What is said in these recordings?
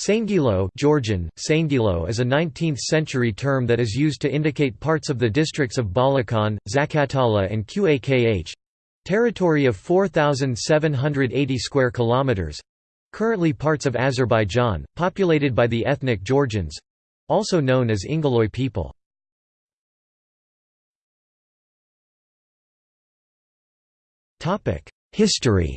Saingilo Georgian, Saingilo is a 19th-century term that is used to indicate parts of the districts of Balakan, Zakatala and Qakh—territory of 4,780 square kilometers—currently parts of Azerbaijan, populated by the ethnic Georgians—also known as Ingiloy people. History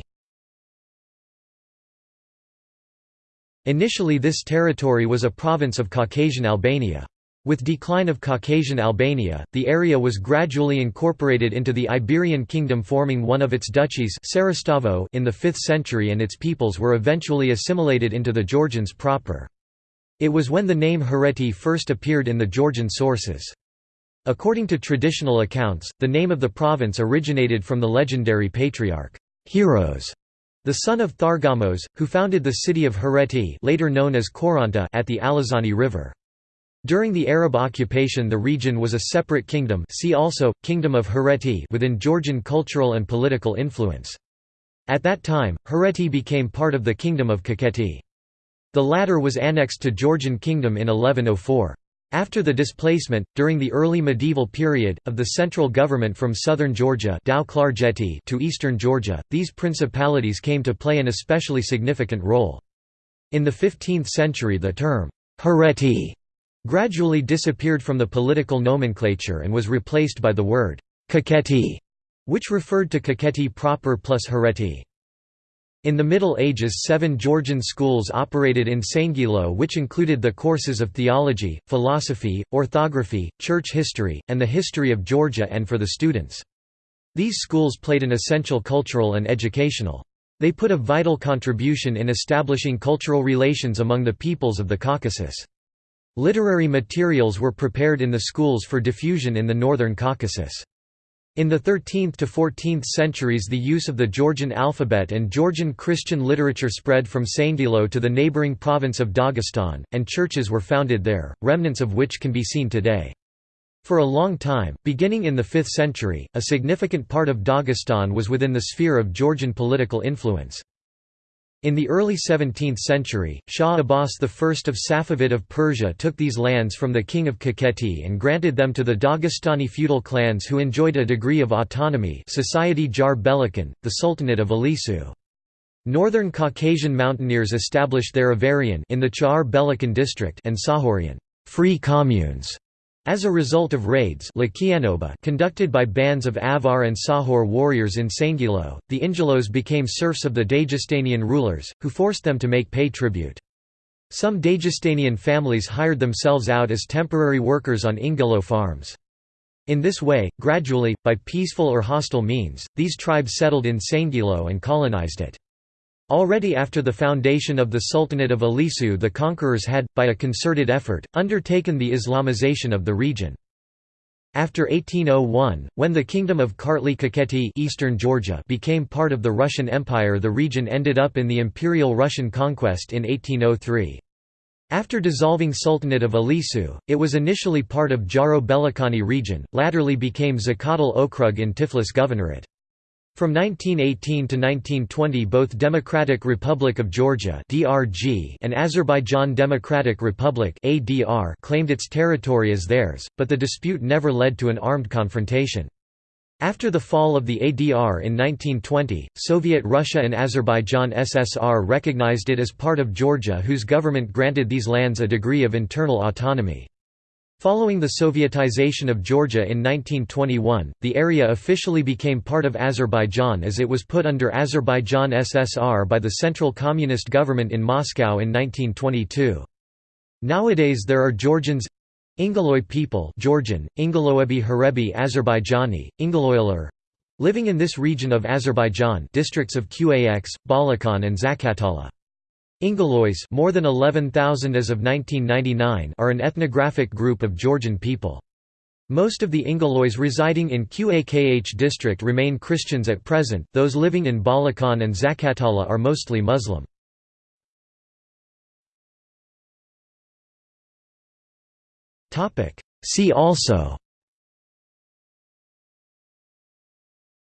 Initially this territory was a province of Caucasian Albania. With decline of Caucasian Albania, the area was gradually incorporated into the Iberian kingdom forming one of its duchies in the 5th century and its peoples were eventually assimilated into the Georgians proper. It was when the name Hereti first appeared in the Georgian sources. According to traditional accounts, the name of the province originated from the legendary patriarch, Heros, the son of Thargamos, who founded the city of Hereti later known as Khoranta at the Alazani River. During the Arab occupation the region was a separate kingdom see also, Kingdom of Hereti within Georgian cultural and political influence. At that time, Hereti became part of the Kingdom of Kakheti. The latter was annexed to Georgian Kingdom in 1104. After the displacement, during the early medieval period, of the central government from southern Georgia to eastern Georgia, these principalities came to play an especially significant role. In the 15th century the term, Hereti, gradually disappeared from the political nomenclature and was replaced by the word, Kakheti, which referred to Kakheti proper plus Hereti. In the Middle Ages seven Georgian schools operated in Saingilo which included the courses of theology, philosophy, orthography, church history, and the history of Georgia and for the students. These schools played an essential cultural and educational. They put a vital contribution in establishing cultural relations among the peoples of the Caucasus. Literary materials were prepared in the schools for diffusion in the northern Caucasus. In the 13th to 14th centuries the use of the Georgian alphabet and Georgian Christian literature spread from Saingilo to the neighbouring province of Dagestan, and churches were founded there, remnants of which can be seen today. For a long time, beginning in the 5th century, a significant part of Dagestan was within the sphere of Georgian political influence. In the early 17th century, Shah Abbas I of Safavid of Persia took these lands from the king of Kakheti and granted them to the Dagestani feudal clans who enjoyed a degree of autonomy Society Jar Belakan, the Sultanate of Ilisu. Northern Caucasian mountaineers established their Avarian in the Char Belakan district and Tsakhurian free communes as a result of raids conducted by bands of Avar and Tsakhur warriors in Saingilo, the Ingilos became serfs of the Dagestanian rulers, who forced them to make pay tribute. Some Dagestanian families hired themselves out as temporary workers on Ingilo farms. In this way, gradually, by peaceful or hostile means, these tribes settled in Saingilo and colonized it. Already after the foundation of the Sultanate of Ilisu the conquerors had, by a concerted effort, undertaken the Islamization of the region. After 1801, when the Kingdom of Kartli Kakheti Eastern Georgia became part of the Russian Empire the region ended up in the Imperial Russian conquest in 1803. After dissolving Sultanate of Ilisu, it was initially part of Jaro Belakani region, latterly became Zakatal Okrug in Tiflis Governorate. From 1918 to 1920 both Democratic Republic of Georgia and Azerbaijan Democratic Republic claimed its territory as theirs, but the dispute never led to an armed confrontation. After the fall of the ADR in 1920, Soviet Russia and Azerbaijan SSR recognized it as part of Georgia whose government granted these lands a degree of internal autonomy. Following the Sovietization of Georgia in 1921, the area officially became part of Azerbaijan as it was put under Azerbaijan SSR by the Central Communist government in Moscow in 1922. Nowadays there are Georgians Ingiloy people Georgian, Ingiloebi Herebi Azerbaijani, Ingiloylar living in this region of Azerbaijan districts of Qax, Balakan and Zakatala. Ingilois more than 11,000 as of 1999 are an ethnographic group of Georgian people. Most of the Ingilois residing in Qakh district remain Christians at present, those living in Balakan and Zakatala are mostly Muslim. See also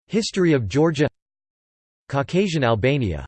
History of Georgia Caucasian Albania